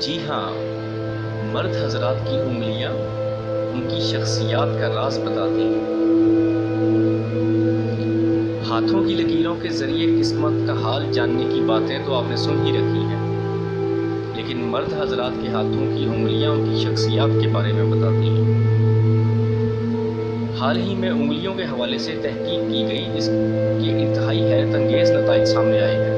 جی ہاں مرد حضرات کی انگلیاں ان کی شخصیات کا راز بتاتی ہیں۔ ہاتھوں کی لکیروں کے ذریعے قسمت کا حال جاننے کی باتیں تو آپ نے سن ہی رکھی ہیں۔ لیکن مرد حضرات کے ہاتھوں کی انگلیاں ان کی شخصیات کے بارے میں بتاتی ہیں۔ حال ہی میں انگلیوں کے حوالے سے تحقیق کی گئی جس کے انتہائی حیرت انگیز نتائج سامنے آئے ہیں۔